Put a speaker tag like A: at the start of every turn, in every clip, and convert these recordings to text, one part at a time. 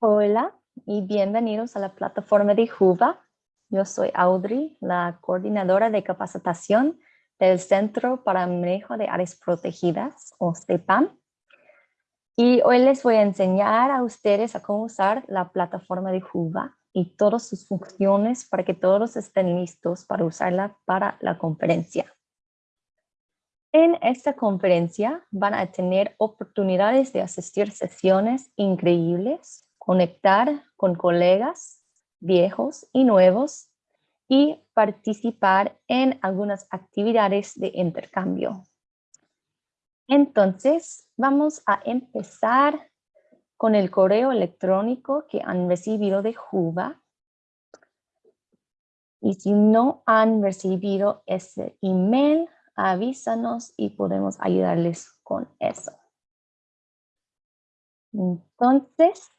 A: Hola y bienvenidos a la plataforma de JUVA. Yo soy Audrey, la coordinadora de capacitación del Centro para Manejo de Áreas Protegidas, o CEPAM. Y hoy les voy a enseñar a ustedes a cómo usar la plataforma de JUVA y todas sus funciones para que todos estén listos para usarla para la conferencia. En esta conferencia van a tener oportunidades de asistir sesiones increíbles conectar con colegas viejos y nuevos y participar en algunas actividades de intercambio. Entonces, vamos a empezar con el correo electrónico que han recibido de JUVA. Y si no han recibido ese email, avísanos y podemos ayudarles con eso. Entonces,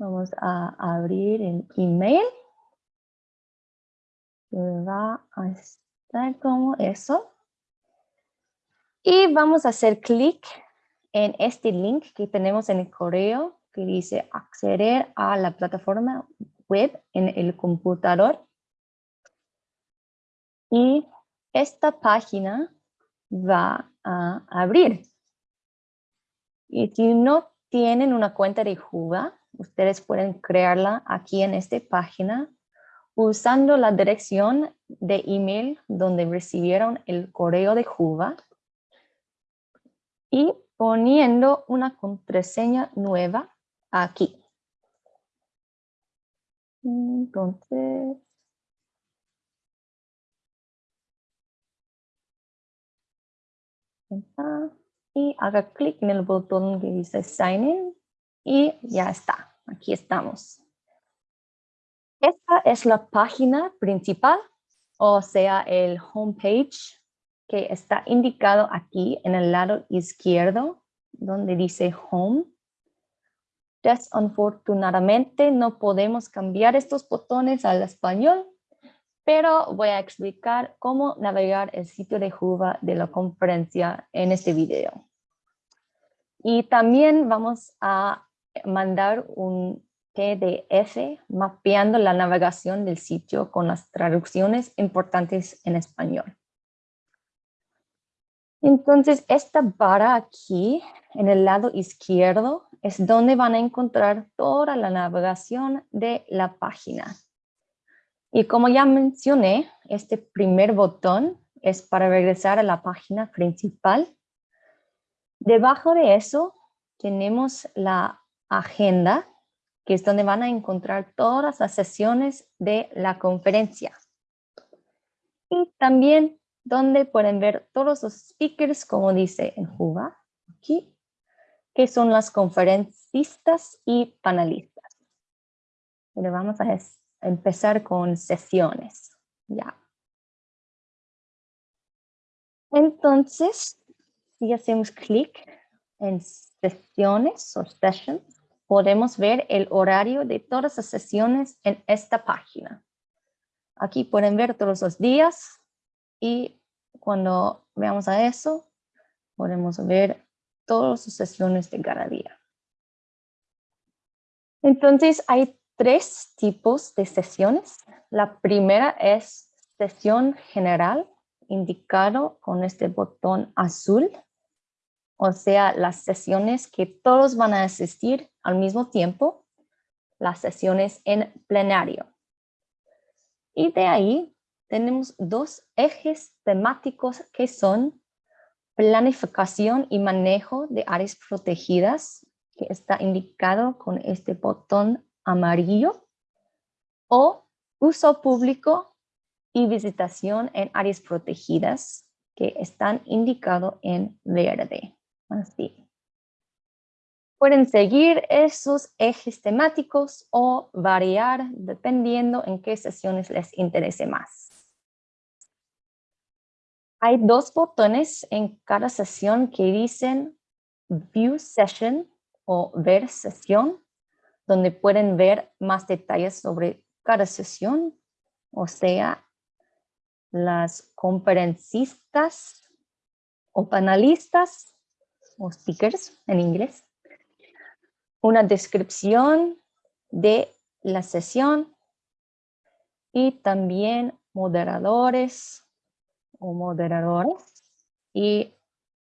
A: Vamos a abrir el email. Va a estar como eso. Y vamos a hacer clic en este link que tenemos en el correo que dice acceder a la plataforma web en el computador. Y esta página va a abrir. Y si no tienen una cuenta de Juba, Ustedes pueden crearla aquí en esta página usando la dirección de email donde recibieron el correo de Juba y poniendo una contraseña nueva aquí. Entonces, y haga clic en el botón que dice Sign In y ya está, aquí estamos. Esta es la página principal, o sea, el homepage que está indicado aquí en el lado izquierdo, donde dice Home. Desafortunadamente no podemos cambiar estos botones al español, pero voy a explicar cómo navegar el sitio de Juba de la conferencia en este video. Y también vamos a mandar un PDF mapeando la navegación del sitio con las traducciones importantes en español. Entonces, esta barra aquí, en el lado izquierdo, es donde van a encontrar toda la navegación de la página. Y como ya mencioné, este primer botón es para regresar a la página principal. Debajo de eso tenemos la agenda, que es donde van a encontrar todas las sesiones de la conferencia. Y también donde pueden ver todos los speakers, como dice en Juba, aquí, que son las conferencistas y panelistas. Y vamos a empezar con sesiones. Ya. Entonces, si hacemos clic en sesiones o sessions, podemos ver el horario de todas las sesiones en esta página. Aquí pueden ver todos los días y cuando veamos a eso, podemos ver todas las sesiones de cada día. Entonces hay tres tipos de sesiones. La primera es sesión general, indicado con este botón azul o sea, las sesiones que todos van a asistir al mismo tiempo, las sesiones en plenario. Y de ahí tenemos dos ejes temáticos que son planificación y manejo de áreas protegidas, que está indicado con este botón amarillo, o uso público y visitación en áreas protegidas, que están indicados en verde. Así. Pueden seguir esos ejes temáticos o variar dependiendo en qué sesiones les interese más. Hay dos botones en cada sesión que dicen View Session o Ver Sesión, donde pueden ver más detalles sobre cada sesión, o sea, las conferencistas o panelistas o stickers en inglés, una descripción de la sesión y también moderadores o moderadores y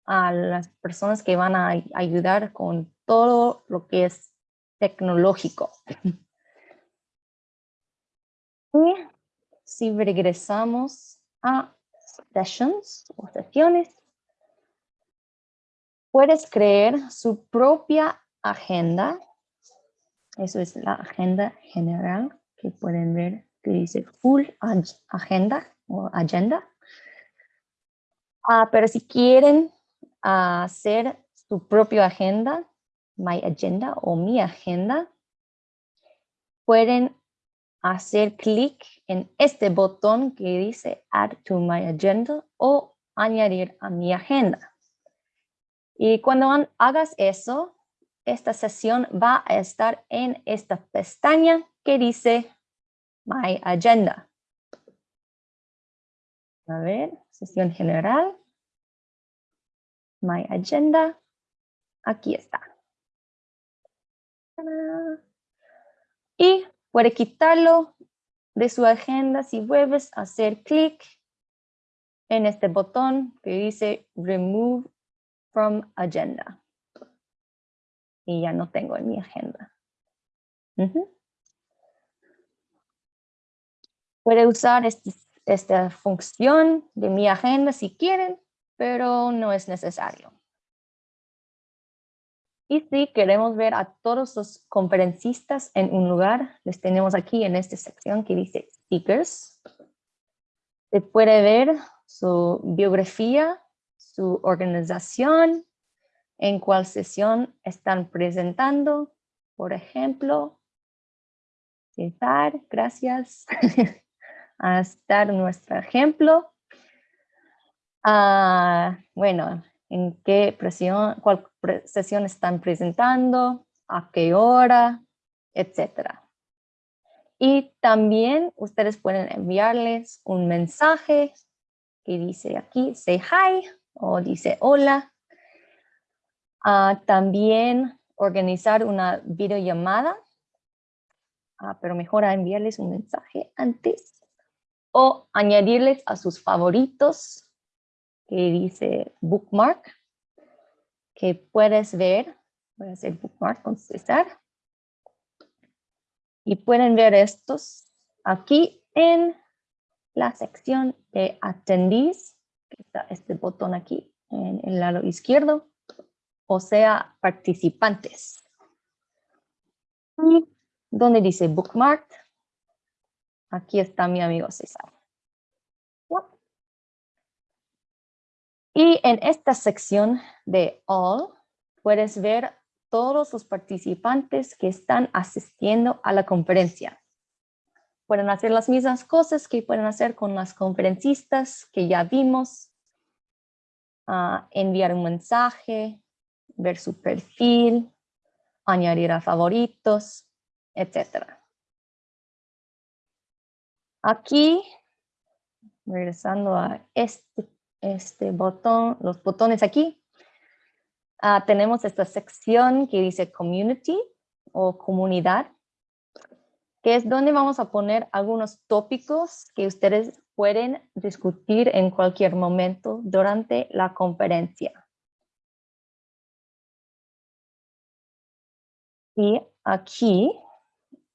A: a las personas que van a ayudar con todo lo que es tecnológico. Y si regresamos a sessions o sesiones, puedes crear su propia agenda. Eso es la agenda general que pueden ver que dice full agenda o agenda. Ah, pero si quieren hacer su propia agenda, my agenda o mi agenda, pueden hacer clic en este botón que dice add to my agenda o añadir a mi agenda. Y cuando hagas eso, esta sesión va a estar en esta pestaña que dice My Agenda. A ver, sesión general. My Agenda. Aquí está. Y puede quitarlo de su agenda si vuelves a hacer clic en este botón que dice Remove from Agenda. Y ya no tengo en mi agenda. Puede usar este, esta función de mi agenda si quieren, pero no es necesario. Y si queremos ver a todos los conferencistas en un lugar, les tenemos aquí en esta sección que dice Speakers. Se puede ver su biografía, su organización, en cuál sesión están presentando. Por ejemplo, César, gracias. a estar nuestro ejemplo. Ah, bueno, en qué presión, cuál sesión están presentando, a qué hora, etcétera. Y también ustedes pueden enviarles un mensaje que dice aquí, say hi, o dice hola. Ah, también organizar una videollamada, ah, pero mejor enviarles un mensaje antes o añadirles a sus favoritos que dice bookmark que puedes ver. Voy a hacer bookmark con César. Y pueden ver estos aquí en la sección de attendees, que está este botón aquí en el lado izquierdo, o sea, participantes. Y donde dice bookmark, Aquí está mi amigo César. Y en esta sección de All, puedes ver todos los participantes que están asistiendo a la conferencia. Pueden hacer las mismas cosas que pueden hacer con las conferencistas que ya vimos. Ah, enviar un mensaje, ver su perfil, añadir a favoritos, etcétera. Aquí, regresando a este, este botón, los botones aquí, ah, tenemos esta sección que dice Community o Comunidad, que es donde vamos a poner algunos tópicos que ustedes pueden discutir en cualquier momento durante la conferencia. Y aquí,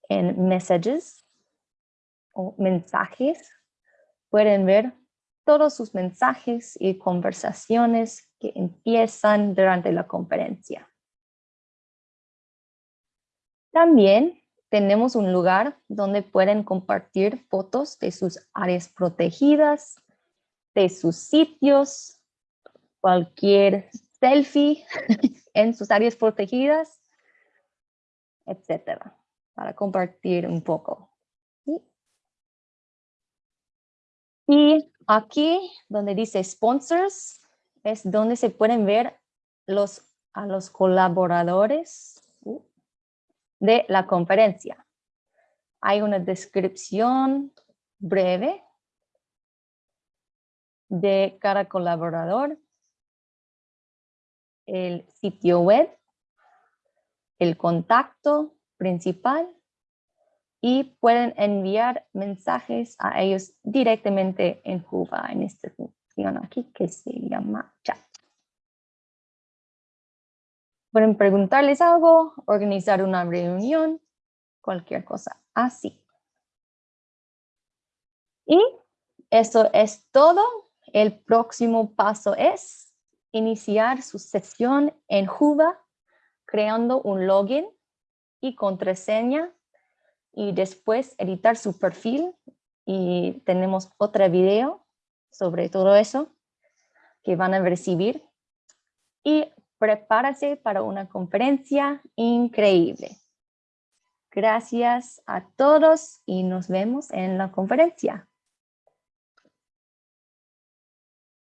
A: en Messages, o mensajes, pueden ver todos sus mensajes y conversaciones que empiezan durante la conferencia. También tenemos un lugar donde pueden compartir fotos de sus áreas protegidas, de sus sitios, cualquier selfie en sus áreas protegidas, etcétera, para compartir un poco. Y aquí donde dice sponsors es donde se pueden ver los, a los colaboradores de la conferencia. Hay una descripción breve de cada colaborador, el sitio web, el contacto principal y pueden enviar mensajes a ellos directamente en Juva, en esta función aquí que se llama chat. Pueden preguntarles algo, organizar una reunión, cualquier cosa así. Y eso es todo. El próximo paso es iniciar su sesión en Juva creando un login y contraseña y después editar su perfil y tenemos otra video sobre todo eso que van a recibir y prepárase para una conferencia increíble. Gracias a todos y nos vemos en la conferencia.